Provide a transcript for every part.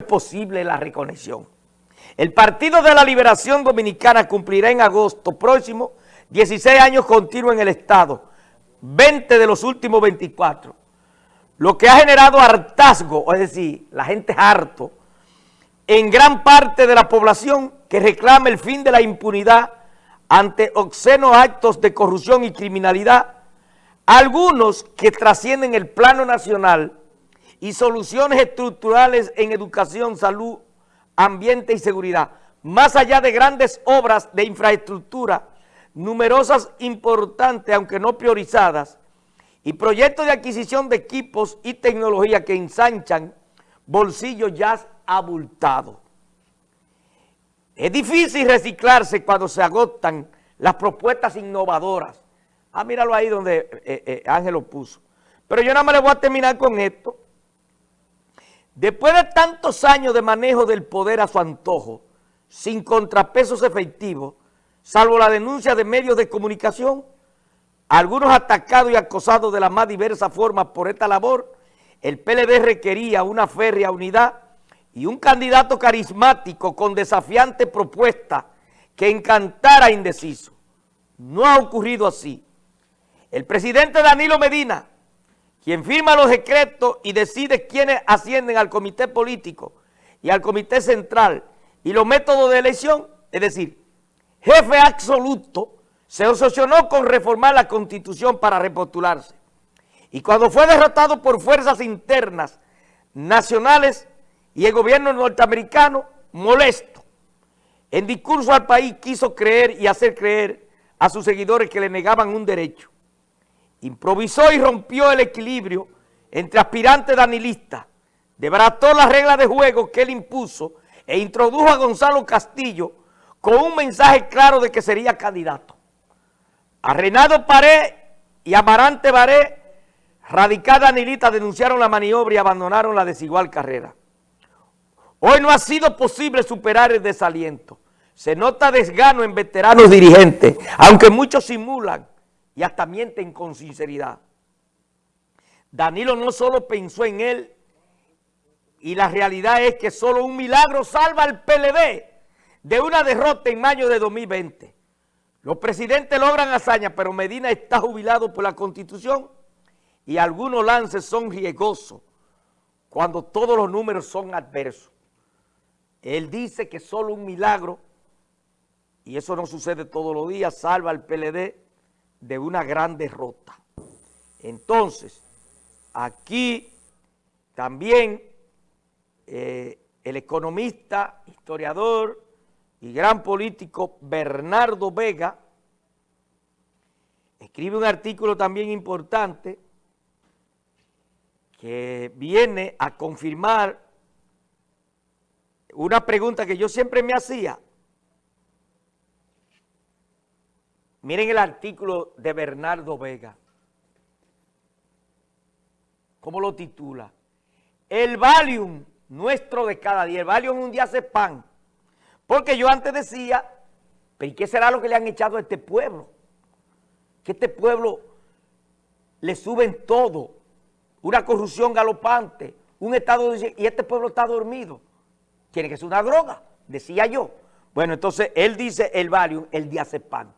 es posible la reconexión. El Partido de la Liberación Dominicana cumplirá en agosto próximo 16 años continuos en el Estado, 20 de los últimos 24, lo que ha generado hartazgo, es decir, la gente es harto, en gran parte de la población que reclama el fin de la impunidad ante obscenos actos de corrupción y criminalidad, algunos que trascienden el plano nacional y soluciones estructurales en educación, salud, ambiente y seguridad, más allá de grandes obras de infraestructura, numerosas importantes, aunque no priorizadas, y proyectos de adquisición de equipos y tecnología que ensanchan bolsillos ya abultados. Es difícil reciclarse cuando se agotan las propuestas innovadoras. Ah, míralo ahí donde eh, eh, Ángel lo puso. Pero yo nada más le voy a terminar con esto. Después de tantos años de manejo del poder a su antojo, sin contrapesos efectivos, salvo la denuncia de medios de comunicación, algunos atacados y acosados de las más diversas formas por esta labor, el PLD requería una férrea unidad y un candidato carismático con desafiante propuesta que encantara indeciso. No ha ocurrido así. El presidente Danilo Medina quien firma los decretos y decide quiénes ascienden al comité político y al comité central y los métodos de elección, es decir, jefe absoluto, se obsesionó con reformar la constitución para repostularse. Y cuando fue derrotado por fuerzas internas, nacionales y el gobierno norteamericano, molesto, en discurso al país quiso creer y hacer creer a sus seguidores que le negaban un derecho improvisó y rompió el equilibrio entre aspirantes danilistas, debrató las reglas de juego que él impuso e introdujo a Gonzalo Castillo con un mensaje claro de que sería candidato. A Renato Pared y Amarante Baré, radical danilista, denunciaron la maniobra y abandonaron la desigual carrera. Hoy no ha sido posible superar el desaliento. Se nota desgano en veteranos dirigentes, aunque muchos simulan y hasta mienten con sinceridad. Danilo no solo pensó en él, y la realidad es que solo un milagro salva al PLD de una derrota en mayo de 2020. Los presidentes logran hazañas, pero Medina está jubilado por la Constitución y algunos lances son riesgosos cuando todos los números son adversos. Él dice que solo un milagro, y eso no sucede todos los días, salva al PLD de una gran derrota. Entonces, aquí también eh, el economista, historiador y gran político Bernardo Vega escribe un artículo también importante que viene a confirmar una pregunta que yo siempre me hacía, Miren el artículo de Bernardo Vega. ¿Cómo lo titula? El Valium nuestro de cada día. El Valium un día hace pan. Porque yo antes decía, ¿pero qué será lo que le han echado a este pueblo? Que este pueblo le suben todo. Una corrupción galopante, un estado. Y este pueblo está dormido. Tiene que ser una droga, decía yo. Bueno, entonces él dice el Valium, el diazepam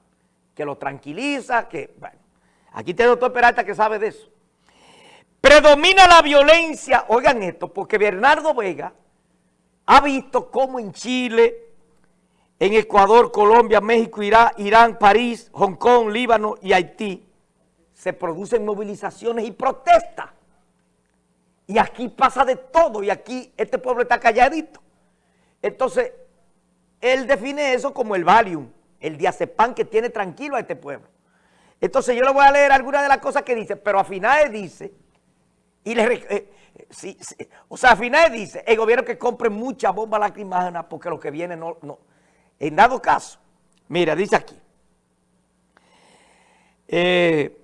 que lo tranquiliza, que, bueno, aquí tiene el doctor Peralta que sabe de eso. Predomina la violencia, oigan esto, porque Bernardo Vega ha visto cómo en Chile, en Ecuador, Colombia, México, Irán, Irán, París, Hong Kong, Líbano y Haití, se producen movilizaciones y protestas. Y aquí pasa de todo, y aquí este pueblo está calladito. Entonces, él define eso como el Valium el diazepam que tiene tranquilo a este pueblo. Entonces yo le voy a leer algunas de las cosas que dice, pero a finales dice, y le, eh, o sea, a finales dice, el gobierno que compre mucha bomba lacrimógena porque lo que viene no, no. En dado caso, mira, dice aquí, eh,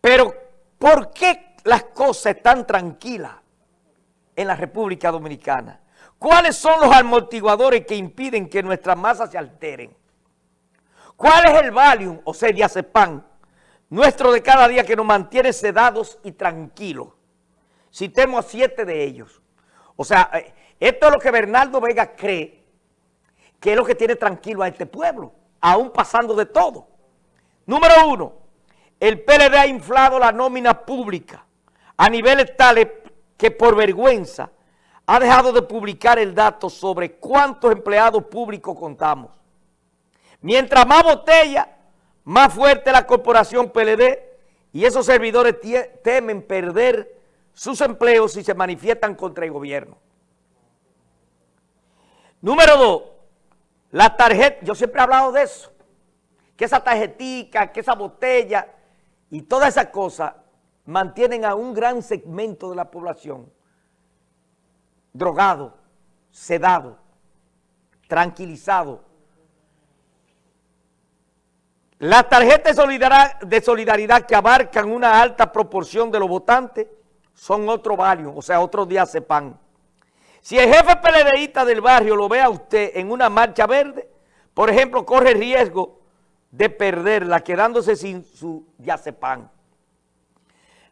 pero ¿por qué las cosas están tranquilas en la República Dominicana? ¿Cuáles son los amortiguadores que impiden que nuestras masas se alteren? ¿Cuál es el Valium, o sea, diazepam, nuestro de cada día que nos mantiene sedados y tranquilos? Citemos a siete de ellos. O sea, eh, Esto es lo que Bernardo Vega cree que es lo que tiene tranquilo a este pueblo, aún pasando de todo. Número uno, el PLD ha inflado la nómina pública a niveles tales que por vergüenza ha dejado de publicar el dato sobre cuántos empleados públicos contamos. Mientras más botella, más fuerte la corporación PLD y esos servidores temen perder sus empleos si se manifiestan contra el gobierno. Número dos, la tarjeta, yo siempre he hablado de eso, que esa tarjetica, que esa botella y todas esas cosas mantienen a un gran segmento de la población drogado, sedado, tranquilizado. Las tarjetas de solidaridad, que abarcan una alta proporción de los votantes son otro valio, o sea, otro día sepan. Si el jefe peledeísta del barrio lo ve a usted en una marcha verde, por ejemplo, corre riesgo de perderla, quedándose sin su diazepam.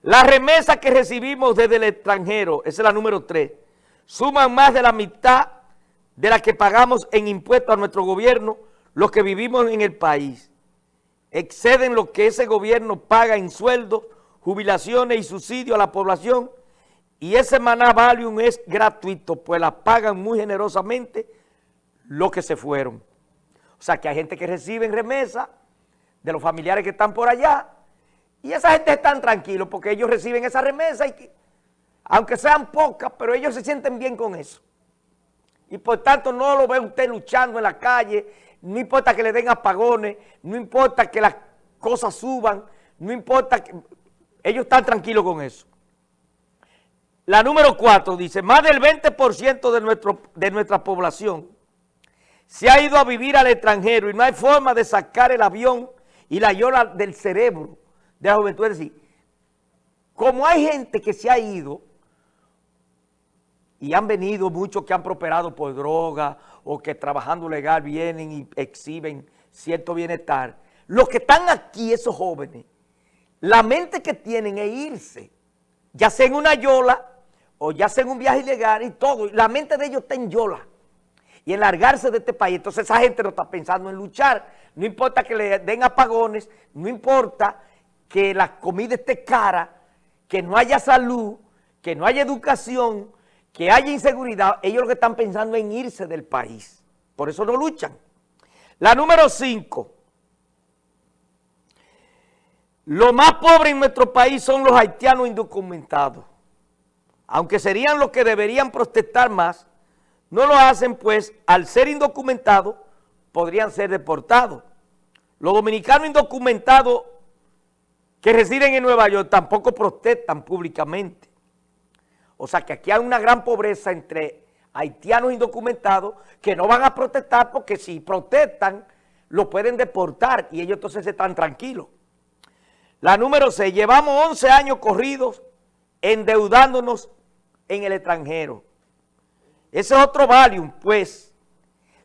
La remesa que recibimos desde el extranjero, esa es la número tres, suman más de la mitad de la que pagamos en impuestos a nuestro gobierno, los que vivimos en el país. Exceden lo que ese gobierno paga en sueldos, jubilaciones y subsidios a la población y ese maná valium es gratuito, pues la pagan muy generosamente los que se fueron. O sea que hay gente que recibe remesa de los familiares que están por allá y esa gente están tranquilos porque ellos reciben esa remesa y que, aunque sean pocas, pero ellos se sienten bien con eso. Y por tanto no lo ve usted luchando en la calle, no importa que le den apagones, no importa que las cosas suban, no importa que... Ellos están tranquilos con eso. La número cuatro dice, más del 20% de, nuestro, de nuestra población se ha ido a vivir al extranjero y no hay forma de sacar el avión y la yola del cerebro de la juventud. Es decir, como hay gente que se ha ido y han venido muchos que han prosperado por droga o que trabajando legal vienen y exhiben cierto bienestar, los que están aquí, esos jóvenes, la mente que tienen es irse, ya sea en una yola o ya sea en un viaje ilegal y todo, la mente de ellos está en yola y en largarse de este país. Entonces esa gente no está pensando en luchar, no importa que le den apagones, no importa que la comida esté cara, que no haya salud, que no haya educación, que haya inseguridad, ellos lo que están pensando en irse del país. Por eso no luchan. La número cinco. Lo más pobre en nuestro país son los haitianos indocumentados aunque serían los que deberían protestar más, no lo hacen pues al ser indocumentados podrían ser deportados. Los dominicanos indocumentados que residen en Nueva York tampoco protestan públicamente. O sea que aquí hay una gran pobreza entre haitianos indocumentados que no van a protestar porque si protestan lo pueden deportar y ellos entonces están tranquilos. La número 6, llevamos 11 años corridos endeudándonos en el extranjero. Ese es otro valium, pues,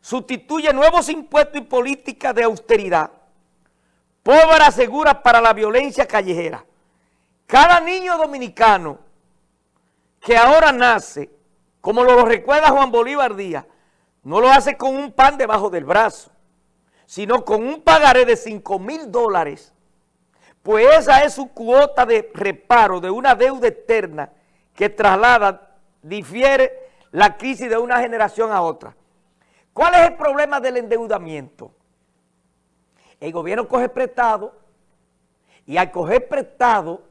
sustituye nuevos impuestos y políticas de austeridad, pólvora segura para la violencia callejera. Cada niño dominicano que ahora nace, como lo recuerda Juan Bolívar Díaz, no lo hace con un pan debajo del brazo, sino con un pagaré de 5 mil dólares, pues esa es su cuota de reparo de una deuda eterna que traslada, difiere la crisis de una generación a otra. ¿Cuál es el problema del endeudamiento? El gobierno coge prestado y al coger prestado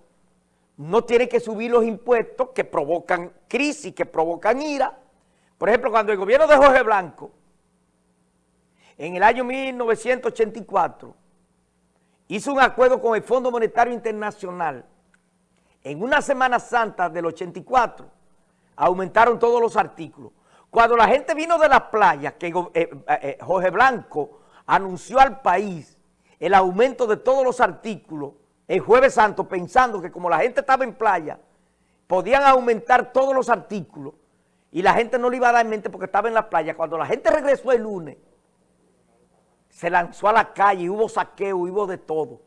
no tiene que subir los impuestos que provocan crisis, que provocan ira. Por ejemplo, cuando el gobierno de Jorge Blanco, en el año 1984, hizo un acuerdo con el Fondo Monetario Internacional en una Semana Santa del 84, aumentaron todos los artículos. Cuando la gente vino de las playas, que eh, eh, eh, Jorge Blanco anunció al país el aumento de todos los artículos el jueves santo, pensando que como la gente estaba en playa, podían aumentar todos los artículos y la gente no le iba a dar en mente porque estaba en la playa. Cuando la gente regresó el lunes, se lanzó a la calle, hubo saqueo, hubo de todo.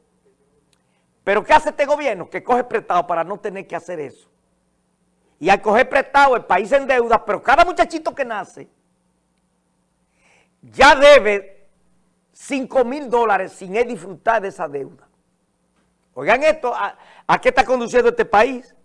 Pero ¿qué hace este gobierno? Que coge prestado para no tener que hacer eso. Y al coger prestado el país en deuda, pero cada muchachito que nace ya debe 5 mil dólares sin él disfrutar de esa deuda. Oigan esto, ¿a, qué está conduciendo este país?